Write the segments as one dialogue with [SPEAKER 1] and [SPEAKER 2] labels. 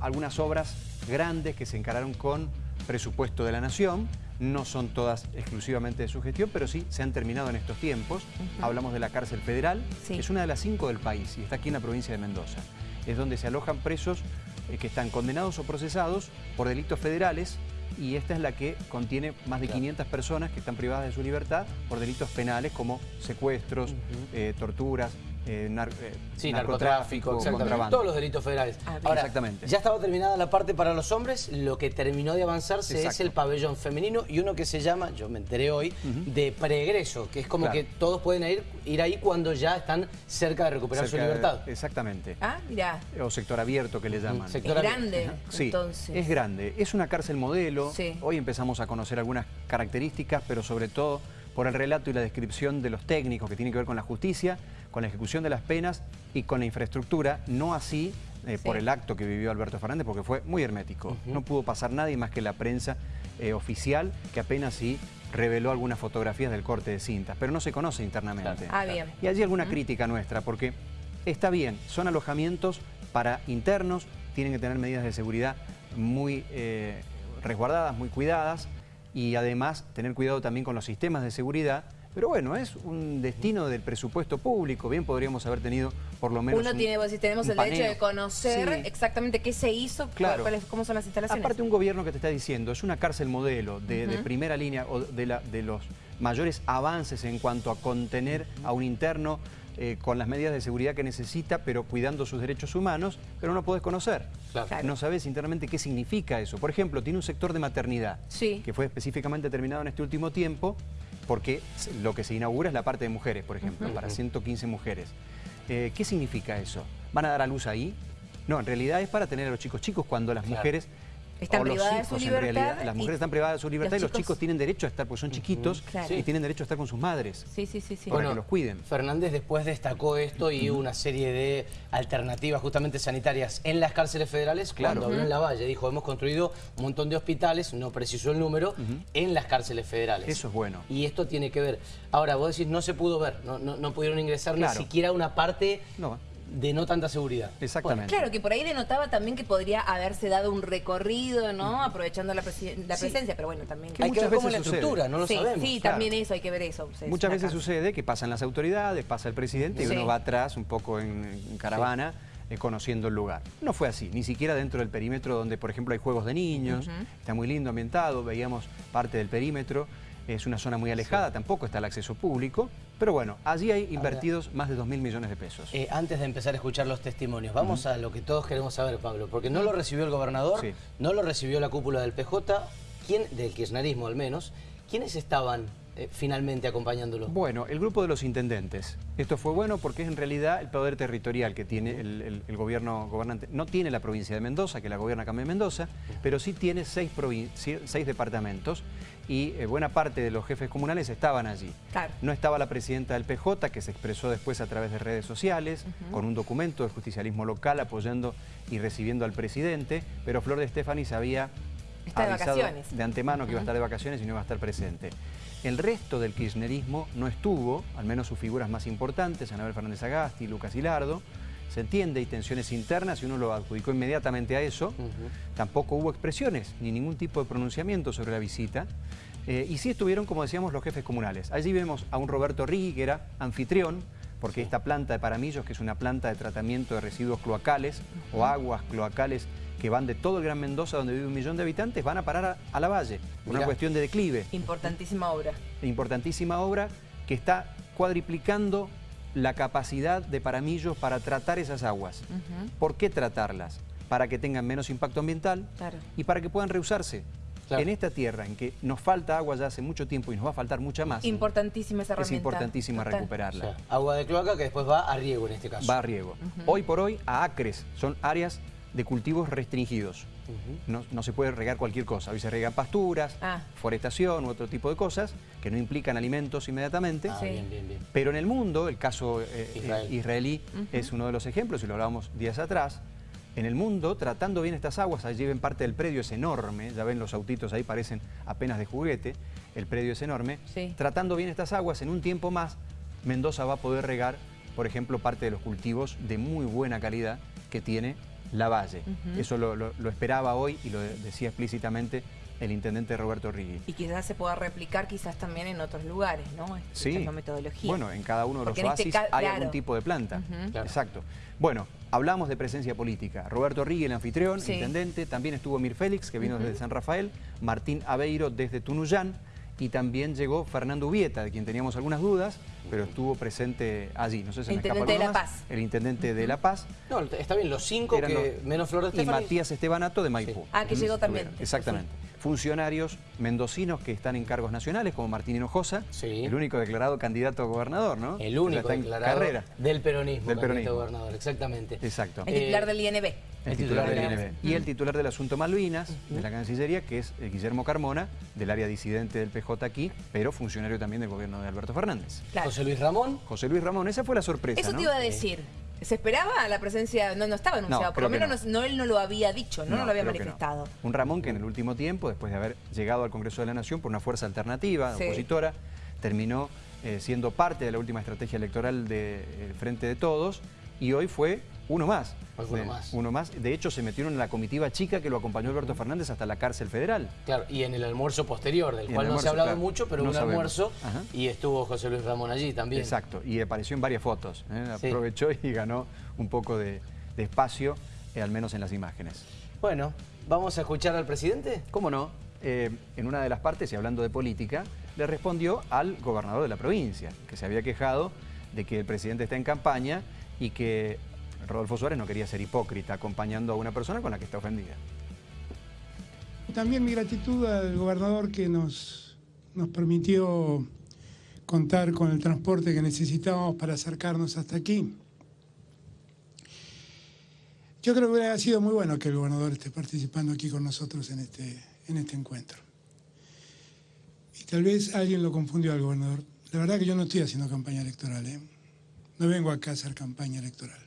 [SPEAKER 1] algunas obras grandes que se encararon con presupuesto de la Nación, no son todas exclusivamente de su gestión, pero sí se han terminado en estos tiempos. Hablamos de la cárcel federal, que es una de las cinco del país y está aquí en la provincia de Mendoza. Es donde se alojan presos eh, que están condenados o procesados por delitos federales y esta es la que contiene más de 500 personas que están privadas de su libertad por delitos penales como secuestros, eh, torturas, eh,
[SPEAKER 2] eh narcotráfico, contrabando. Todos los delitos federales. Ah, Ahora, Exactamente. ya estaba terminada la parte para los hombres, lo que terminó de avanzarse es el pabellón femenino y uno que se llama, yo me enteré hoy, de pregreso, que es como que todos pueden ir, ir ahí cuando ya están cerca de recuperar su libertad.
[SPEAKER 1] exactamente.
[SPEAKER 3] Ah, mirá.
[SPEAKER 1] O sector abierto que le llaman.
[SPEAKER 3] es grande,
[SPEAKER 1] sí, entonces. es grande. Es una cárcel modelo. Hoy empezamos a conocer algunas características, pero sobre todo por el relato y la descripción de los técnicos que tienen que ver con la justicia, con la ejecución de las penas y con la infraestructura, no así eh, por el acto que vivió Alberto Fernández, porque fue muy hermético. No pudo pasar nadie más que la prensa eh, oficial, que apenas sí reveló algunas fotografías del corte de cintas, pero no se conoce internamente.
[SPEAKER 3] Ah, bien.
[SPEAKER 1] Y allí alguna crítica nuestra, porque está bien, son alojamientos para internos, tienen que tener medidas de seguridad muy eh, resguardadas, muy cuidadas, y además tener cuidado también con los sistemas de seguridad, pero bueno, es un destino del presupuesto público, bien podríamos haber tenido por lo menos
[SPEAKER 3] Uno tiene, si tenemos el derecho de conocer exactamente qué se hizo,
[SPEAKER 1] claro.
[SPEAKER 3] cómo son las instalaciones.
[SPEAKER 1] Aparte un gobierno que te está diciendo, es una cárcel modelo de, primera línea o de, la, de los mayores avances en cuanto a contener a un interno eh, con las medidas de seguridad que necesita, pero cuidando sus derechos humanos, pero no podés conocer. No sabes internamente qué significa eso. Por ejemplo, tiene un sector de maternidad, que fue específicamente terminado en este último tiempo, porque lo que se inaugura es la parte de mujeres, por ejemplo, para 115 mujeres. Eh, ¿Qué significa eso? ¿Van a dar a luz ahí? No, en realidad es para tener a los chicos chicos cuando las mujeres
[SPEAKER 3] están privadas de su libertad.
[SPEAKER 1] las mujeres están privadas de su libertad y los chicos tienen derecho a estar, porque son chiquitos y tienen derecho a estar con sus madres.
[SPEAKER 3] Sí, sí, sí.
[SPEAKER 1] Para que los cuiden.
[SPEAKER 2] Fernández después destacó esto y una serie de alternativas justamente sanitarias en las cárceles federales. Cuando habló en La Valle, dijo, hemos construido un montón de hospitales, no precisó el número, en las cárceles federales.
[SPEAKER 1] Eso es bueno.
[SPEAKER 2] Y esto tiene que ver. Ahora, vos decís, no se pudo ver, no, no, pudieron ingresar ni siquiera una parte... No de no tanta seguridad.
[SPEAKER 1] Exactamente.
[SPEAKER 3] claro, que por ahí denotaba también que podría haberse dado un recorrido, ¿no? Aprovechando la, presencia, pero bueno, también...
[SPEAKER 2] hay que ver cómo la estructura, no lo sabemos.
[SPEAKER 3] Sí, también eso, hay que ver eso.
[SPEAKER 1] Muchas veces sucede que pasan las autoridades, pasa el presidente y uno va atrás un poco en, caravana eh, conociendo el lugar. No fue así, ni siquiera dentro del perímetro donde, por ejemplo, hay juegos de niños, está muy lindo ambientado, veíamos parte del perímetro, es una zona muy alejada, tampoco está el acceso público, pero bueno, allí hay invertidos más de 2 mil millones de pesos.
[SPEAKER 2] Eh, antes de empezar a escuchar los testimonios, vamos a lo que todos queremos saber, Pablo, porque no lo recibió el gobernador, no lo recibió la cúpula del PJ, ¿quién, del kirchnerismo al menos, ¿quiénes estaban eh, finalmente acompañándolo?
[SPEAKER 1] Bueno, el grupo de los intendentes. Esto fue bueno porque es en realidad el poder territorial que tiene el, gobierno gobernante. No tiene la provincia de Mendoza, que la gobierna Cambio Mendoza, pero sí tiene seis, seis departamentos y eh, buena parte de los jefes comunales estaban allí. No estaba la presidenta del PJ, que se expresó después a través de redes sociales, con un documento del justicialismo local apoyando y recibiendo al presidente, pero Flor de Estefani sabía avisado de, antemano que iba a estar de vacaciones y no iba a estar presente. El resto del kirchnerismo no estuvo, al menos sus figuras más importantes, Anabel Fernández Agasti, Lucas Hilardo, se entiende, hay tensiones internas y uno lo adjudicó inmediatamente a eso. Tampoco hubo expresiones ni ningún tipo de pronunciamiento sobre la visita. Eh, y sí estuvieron, como decíamos, los jefes comunales. Allí vemos a un Roberto Rigui, que era anfitrión, porque esta planta de Paramillos, que es una planta de tratamiento de residuos cloacales o aguas cloacales que van de todo el Gran Mendoza, donde vive un millón de habitantes, van a parar a, la valle. Una cuestión de declive.
[SPEAKER 3] Importantísima obra.
[SPEAKER 1] Importantísima obra que está cuadriplicando la capacidad de Paramillos para tratar esas aguas. ¿Por qué tratarlas? Para que tengan menos impacto ambiental y para que puedan reusarse. En esta tierra en que nos falta agua ya hace mucho tiempo y nos va a faltar mucha más.
[SPEAKER 3] Importantísima esa herramienta.
[SPEAKER 1] Es importantísima recuperarla.
[SPEAKER 2] agua de cloaca que después va a riego en este caso.
[SPEAKER 1] Va a riego. Hoy por hoy a acres, son áreas de cultivos restringidos. no, se puede regar cualquier cosa. Hoy se regan pasturas, ah. forestación u otro tipo de cosas que no implican alimentos inmediatamente. Ah, Pero en el mundo, el caso eh, eh, israelí es uno de los ejemplos, y lo hablábamos días atrás, en el mundo, tratando bien estas aguas, allí ven parte del predio, es enorme, ya ven los autitos ahí, parecen apenas de juguete, el predio es enorme. Tratando bien estas aguas, en un tiempo más, Mendoza va a poder regar, por ejemplo, parte de los cultivos de muy buena calidad que tiene La Valle. Eso lo, esperaba hoy y lo decía explícitamente el intendente Roberto Rigui.
[SPEAKER 3] Y quizás se pueda replicar quizás también en otros lugares, ¿no?
[SPEAKER 1] sí. metodología. Bueno, en cada uno de los este oasis hay algún tipo de planta. Exacto. Bueno, hablamos de presencia política. Roberto Rigui, el anfitrión, intendente. También estuvo Mir Félix, que vino desde San Rafael. Martín Aveiro, desde Tunuyán y también llegó Fernando Ubieta, de quien teníamos algunas dudas, pero estuvo presente allí. No sé si
[SPEAKER 3] el intendente de La Paz.
[SPEAKER 1] El intendente de La Paz.
[SPEAKER 2] No, está bien, los cinco que menos Flores
[SPEAKER 1] Y Matías Estebanato de Maipú.
[SPEAKER 3] Ah, que llegó también.
[SPEAKER 1] Exactamente. Funcionarios mendocinos que están en cargos nacionales, como Martín Hinojosa, el único declarado candidato a gobernador, ¿no?
[SPEAKER 2] El único declarado carrera. del peronismo, del peronismo. gobernador, exactamente.
[SPEAKER 1] Exacto.
[SPEAKER 3] El titular del INB.
[SPEAKER 1] El titular del INB. Y el titular del asunto Malvinas, de la Cancillería, que es eh, Guillermo Carmona, del área disidente del PJ aquí, pero funcionario también del gobierno de Alberto Fernández.
[SPEAKER 2] José Luis Ramón.
[SPEAKER 1] José Luis Ramón, esa fue la sorpresa,
[SPEAKER 3] Eso te iba a decir. ¿Se esperaba la presencia? No, no estaba anunciado, por lo menos no. él no lo había dicho, no, lo había manifestado.
[SPEAKER 1] Un Ramón que en el último tiempo, después de haber llegado al Congreso de la Nación por una fuerza alternativa, opositora, terminó eh, siendo parte de la última estrategia electoral del Frente de Todos y hoy fue uno más.
[SPEAKER 2] Uno más.
[SPEAKER 1] Uno más. De hecho, se metieron en la comitiva chica que lo acompañó Alberto Fernández hasta la cárcel federal.
[SPEAKER 2] Claro, y en el almuerzo posterior, del cual no se ha hablado mucho, pero un almuerzo, y estuvo José Luis Ramón allí también.
[SPEAKER 1] Exacto, y apareció en varias fotos. ¿eh? Aprovechó y ganó un poco de, espacio, eh, al menos en las imágenes.
[SPEAKER 2] Bueno, ¿vamos a escuchar al presidente?
[SPEAKER 1] ¿Cómo no? Eh, en una de las partes, y hablando de política, le respondió al gobernador de la provincia, que se había quejado de que el presidente está en campaña y que Rodolfo Suárez no quería ser hipócrita acompañando a una persona con la que está ofendida.
[SPEAKER 4] También mi gratitud al gobernador que nos, nos permitió contar con el transporte que necesitábamos para acercarnos hasta aquí. Yo creo que hubiera sido muy bueno que el gobernador esté participando aquí con nosotros en este, en este encuentro. Y tal vez alguien lo confundió al gobernador. La verdad que yo no estoy haciendo campaña electoral, ¿eh? No vengo acá a hacer campaña electoral.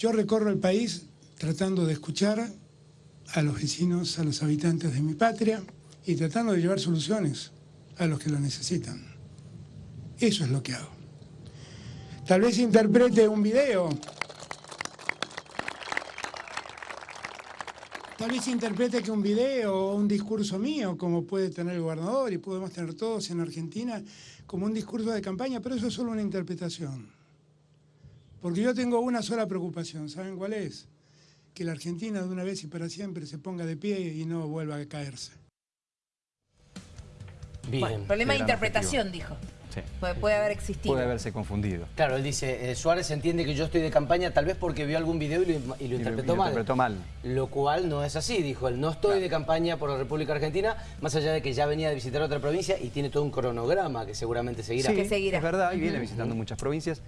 [SPEAKER 4] Yo recorro el país tratando de escuchar a los vecinos, a los habitantes de mi patria y tratando de llevar soluciones a los que lo necesitan. Eso es lo que hago. Tal vez interprete un video. Tal vez interprete que un video o un discurso mío, como puede tener el gobernador y podemos tener todos en Argentina, como un discurso de campaña, pero eso es solo una interpretación. Porque yo tengo una sola preocupación, ¿saben cuál es? Que la Argentina de una vez y para siempre se ponga de pie y no vuelva a caerse.
[SPEAKER 3] Bien. problema de interpretación, dijo. Sí. Puede, haber existido.
[SPEAKER 1] Puede haberse confundido.
[SPEAKER 2] Claro, él dice, eh, Suárez entiende que yo estoy de campaña tal vez porque vio algún video y lo, interpretó,
[SPEAKER 1] mal.
[SPEAKER 2] Lo cual no es así, dijo él. No estoy de campaña por la República Argentina, más allá de que ya venía de visitar otra provincia y tiene todo un cronograma que seguramente seguirá.
[SPEAKER 1] Sí,
[SPEAKER 2] que
[SPEAKER 1] seguirá. es verdad, y viene visitando muchas provincias.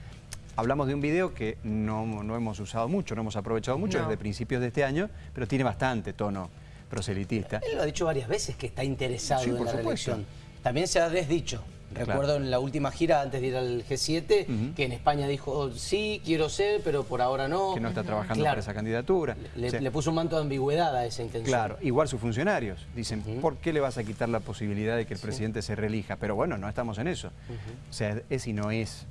[SPEAKER 1] Hablamos de un video que no, hemos usado mucho, no hemos aprovechado mucho desde principios de este año, pero tiene bastante tono proselitista.
[SPEAKER 2] Él lo ha dicho varias veces que está interesado en la reelección. También se ha desdicho. Recuerdo en la última gira, antes de ir al G7, que en España dijo, sí, quiero ser, pero por ahora no.
[SPEAKER 1] Que no está trabajando para esa candidatura.
[SPEAKER 2] Le, puso un manto de ambigüedad a esa intención.
[SPEAKER 1] Claro, igual sus funcionarios dicen, ¿por qué le vas a quitar la posibilidad de que el presidente se reelija? Pero bueno, no estamos en eso. O sea, es y no es.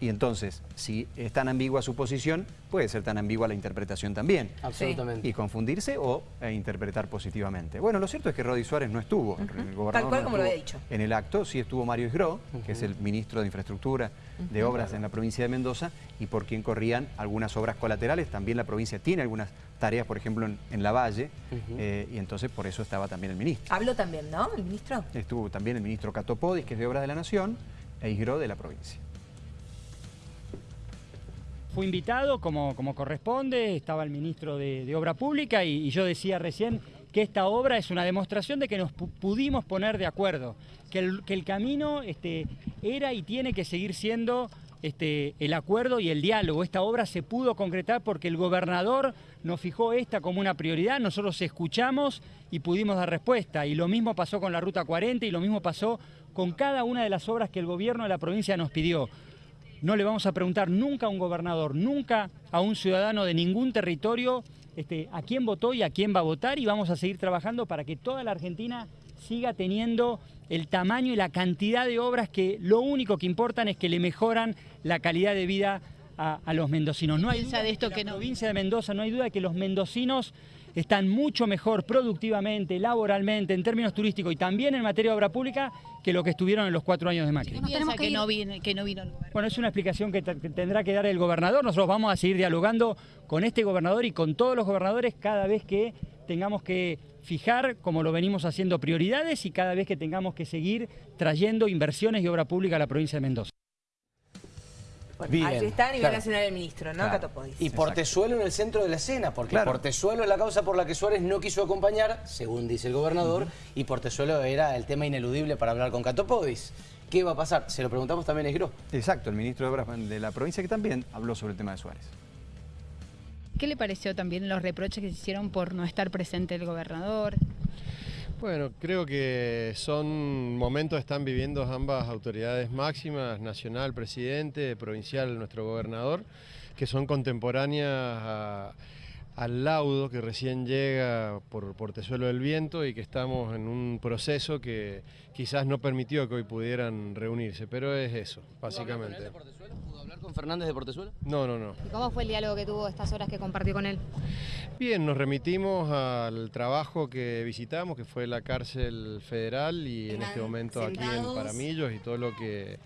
[SPEAKER 1] Y entonces, si es tan ambigua su posición, puede ser tan ambigua la interpretación también.
[SPEAKER 2] Absolutamente.
[SPEAKER 1] Y confundirse o e interpretar positivamente. Bueno, lo cierto es que Rodi Suárez no estuvo, el
[SPEAKER 3] gobernador Tal cual como lo había dicho.
[SPEAKER 1] En el acto sí estuvo Mario Isgro, que es el ministro de Infraestructura de Obras en la provincia de Mendoza, y por quien corrían algunas obras colaterales. También la provincia tiene algunas tareas, por ejemplo, en, La Valle, eh, y entonces por eso estaba también el ministro.
[SPEAKER 3] Habló también, ¿no? ¿El ministro?
[SPEAKER 1] Estuvo también el ministro Catopodis, que es de Obras de la Nación, e Isgro de la provincia
[SPEAKER 5] fue invitado como, como corresponde, estaba el ministro de, Obra Pública y, yo decía recién que esta obra es una demostración de que nos pudimos poner de acuerdo, que el, que el camino este, era y tiene que seguir siendo este, el acuerdo y el diálogo. Esta obra se pudo concretar porque el gobernador nos fijó esta como una prioridad, nosotros escuchamos y pudimos dar respuesta. Y lo mismo pasó con la Ruta 40 y lo mismo pasó con cada una de las obras que el gobierno de la provincia nos pidió. No le vamos a preguntar nunca a un gobernador, nunca a un ciudadano de ningún territorio este, a quién votó y a quién va a votar y vamos a seguir trabajando para que toda la Argentina siga teniendo el tamaño y la cantidad de obras que lo único que importan es que le mejoran la calidad de vida a, los mendocinos. No hay duda de esto que, la provincia de Mendoza, no hay duda de que los mendocinos están mucho mejor productivamente, laboralmente, en términos turísticos y también en materia de obra pública que lo que estuvieron en los cuatro años de Macri.
[SPEAKER 6] que, no vino, que no vino
[SPEAKER 5] Bueno, es una explicación que, tendrá que dar el gobernador. Nosotros vamos a seguir dialogando con este gobernador y con todos los gobernadores cada vez que tengamos que fijar, como lo venimos haciendo, prioridades y cada vez que tengamos que seguir trayendo inversiones y obra pública a la provincia de Mendoza.
[SPEAKER 3] Bien, ahí está a nivel nacional el ministro, ¿no?
[SPEAKER 2] Y Portezuelo en el centro de la escena, porque Portezuelo es la causa por la que Suárez no quiso acompañar, según dice el gobernador, y Portezuelo era el tema ineludible para hablar con Catopodis. ¿Qué va a pasar? Se lo preguntamos también a Esgro.
[SPEAKER 1] Exacto, el ministro de Obras de la provincia que también habló sobre el tema de Suárez.
[SPEAKER 6] ¿Qué le pareció también los reproches que se hicieron por no estar presente el gobernador?
[SPEAKER 7] Bueno, creo que son momentos que están viviendo ambas autoridades máximas, nacional, presidente, provincial, nuestro gobernador, que son contemporáneas al laudo que recién llega por Portezuelo del Viento y que estamos en un proceso que quizás no permitió que hoy pudieran reunirse, pero es eso, básicamente
[SPEAKER 2] con Fernández de Portezuelo?
[SPEAKER 7] No, no, no.
[SPEAKER 6] ¿Y cómo fue el diálogo que tuvo estas horas que compartió con él?
[SPEAKER 7] Bien, nos remitimos al trabajo que visitamos, que fue la cárcel federal y en este momento aquí en Paramillos y todo lo que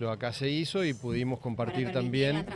[SPEAKER 7] lo acá se hizo y pudimos compartir también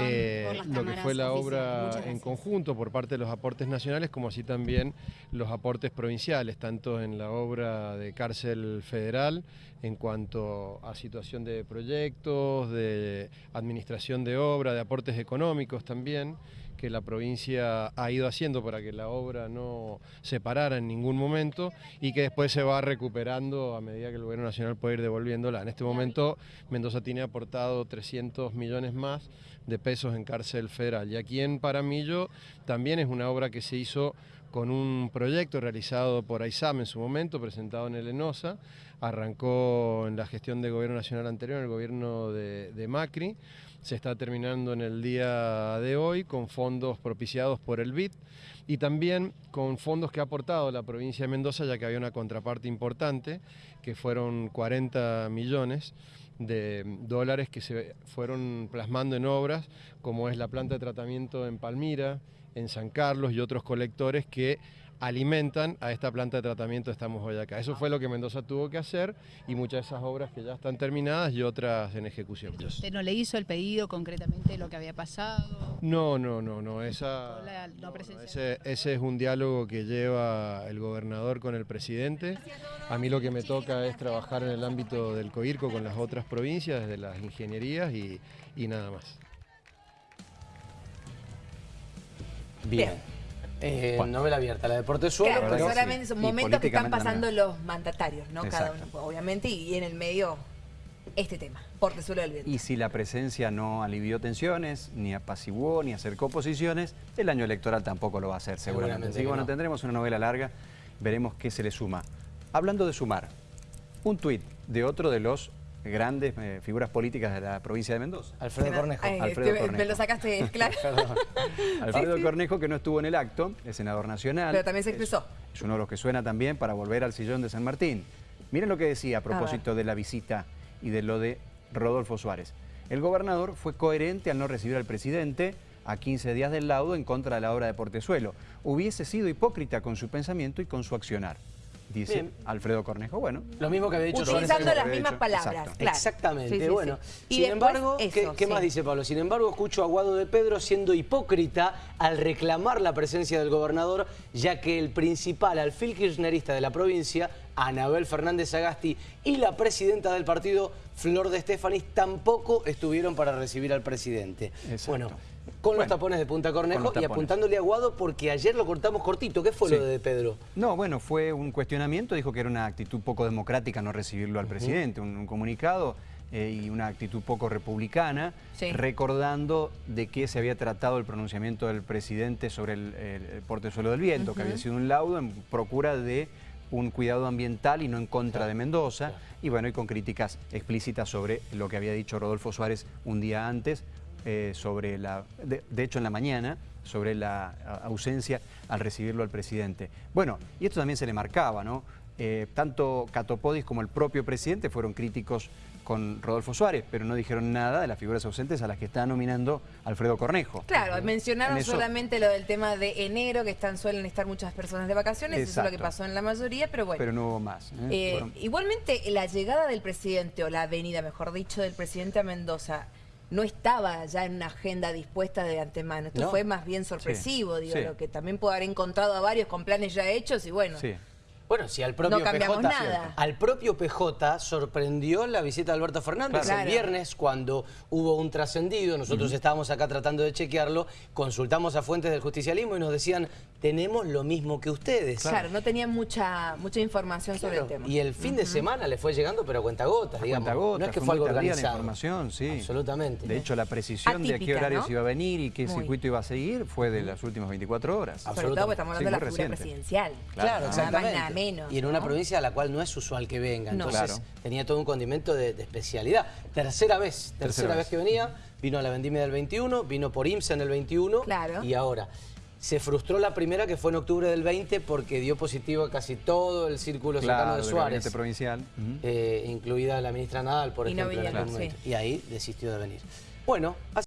[SPEAKER 7] eh, lo que fue la obra en conjunto por parte de los aportes nacionales como así también los aportes provinciales, tanto en la obra de cárcel federal en cuanto a situación de proyectos, de administración de obra, de aportes económicos también, que la provincia ha ido haciendo para que la obra no se parara en ningún momento y que después se va recuperando a medida que el gobierno nacional puede ir devolviéndola. En este momento Mendoza tiene aportado 300 millones más de pesos en cárcel federal y aquí en Paramillo también es una obra que se hizo con un proyecto realizado por AISAM en su momento, presentado en el ENOSA, arrancó en la gestión de gobierno nacional anterior, en el gobierno de, Macri, se está terminando en el día de hoy con fondos propiciados por el BID y también con fondos que ha aportado la provincia de Mendoza, ya que había una contraparte importante, que fueron 40 millones de dólares que se fueron plasmando en obras, como es la planta de tratamiento en Palmira, en San Carlos y otros colectores que alimentan a esta planta de tratamiento Estamos Hoy Acá. Eso fue lo que Mendoza tuvo que hacer y muchas de esas obras que ya están terminadas y otras en ejecución.
[SPEAKER 6] ¿Usted no le hizo el pedido concretamente de lo que había pasado?
[SPEAKER 7] No, no, no, no. Esa, ese, ese, es un diálogo que lleva el gobernador con el presidente. A mí lo que me toca es trabajar en el ámbito del COIRCO con las otras provincias, desde las ingenierías y, y nada más.
[SPEAKER 2] Bien. Eh, novela abierta, la de Portezuelo.
[SPEAKER 3] Claro, pero solamente son momentos que están pasando los mandatarios, ¿no? Cada uno, obviamente, y en el medio este tema, Portezuelo del Viento.
[SPEAKER 1] Y si la presencia no alivió tensiones, ni apaciguó, ni acercó posiciones, el año electoral tampoco lo va a hacer, seguramente. Así que bueno, tendremos una novela larga, veremos qué se le suma. Hablando de sumar, un tuit de otro de los grandes eh, figuras políticas de la provincia de Mendoza.
[SPEAKER 2] Alfredo Cornejo.
[SPEAKER 3] Alfredo Cornejo. Me lo sacaste claro.
[SPEAKER 1] Alfredo Cornejo, que no estuvo en el acto, es senador nacional.
[SPEAKER 3] Pero también se expresó.
[SPEAKER 1] Es, uno de los que suena también para volver al sillón de San Martín. Miren lo que decía a propósito de la visita y de lo de Rodolfo Suárez. El gobernador fue coherente al no recibir al presidente a 15 días del laudo en contra de la obra de Portezuelo. Hubiese sido hipócrita con su pensamiento y con su accionar dice Alfredo Cornejo. Bueno,
[SPEAKER 2] lo mismo que había dicho
[SPEAKER 3] Utilizando las mismas palabras,
[SPEAKER 2] Exactamente, bueno. Sin embargo, ¿qué, más dice Pablo? Sin embargo, escucho a Guado de Pedro siendo hipócrita al reclamar la presencia del gobernador, ya que el principal alfil kirchnerista de la provincia, Anabel Fernández Agasti, y la presidenta del partido, Flor de Estefanis, tampoco estuvieron para recibir al presidente. Bueno, con los tapones de Punta Cornejo y apuntándole a Guado porque ayer lo cortamos cortito. ¿Qué fue lo de Pedro?
[SPEAKER 1] No, bueno, fue un cuestionamiento. Dijo que era una actitud poco democrática no recibirlo al presidente. Un, comunicado eh, y una actitud poco republicana, recordando de qué se había tratado el pronunciamiento del presidente sobre el, portezuelo del viento, que había sido un laudo en procura de un cuidado ambiental y no en contra de Mendoza. Y bueno, y con críticas explícitas sobre lo que había dicho Rodolfo Suárez un día antes, eh, sobre la, de, hecho en la mañana, sobre la ausencia al recibirlo al presidente. Bueno, y esto también se le marcaba, ¿no? Eh, tanto Catopodis como el propio presidente fueron críticos con Rodolfo Suárez, pero no dijeron nada de las figuras ausentes a las que está nominando Alfredo Cornejo.
[SPEAKER 3] Claro, mencionaron solamente lo del tema de enero, que están suelen estar muchas personas de vacaciones, eso es lo que pasó en la mayoría, pero bueno.
[SPEAKER 1] Pero no hubo más.
[SPEAKER 3] ¿eh? Eh, igualmente, la llegada del presidente, o la venida, mejor dicho, del presidente a Mendoza, no estaba ya en una agenda dispuesta de antemano. Esto fue más bien sorpresivo, digo, lo que también puede haber encontrado a varios con planes ya hechos y bueno.
[SPEAKER 2] Bueno, si al propio PJ, al propio PJ sorprendió la visita de Alberto Fernández el viernes cuando hubo un trascendido, nosotros estábamos acá tratando de chequearlo, consultamos a fuentes del justicialismo y nos decían, tenemos lo mismo que ustedes.
[SPEAKER 3] Claro, no tenían mucha mucha información sobre el tema.
[SPEAKER 2] Y el fin de semana le fue llegando, pero a cuentagotas, digamos.
[SPEAKER 1] Cuenta no es que fue, algo organizado. la información, sí.
[SPEAKER 2] Absolutamente.
[SPEAKER 1] De hecho, la precisión de a qué horarios iba a venir y qué circuito iba a seguir fue de las últimas 24 horas.
[SPEAKER 3] Sobre todo porque estamos hablando de la figura presidencial.
[SPEAKER 2] Claro, exactamente. Y en una provincia a la cual no es usual que venga. Entonces tenía todo un condimento de, especialidad. Tercera vez, tercera, vez. que venía, vino a la vendimia del 21, vino por IMSA en el 21 y ahora. Se frustró la primera que fue en octubre del 20 porque dio positivo a casi todo el círculo cercano de Suárez.
[SPEAKER 1] provincial.
[SPEAKER 2] Eh, incluida la ministra Nadal, por ejemplo. y ahí desistió de venir. Bueno,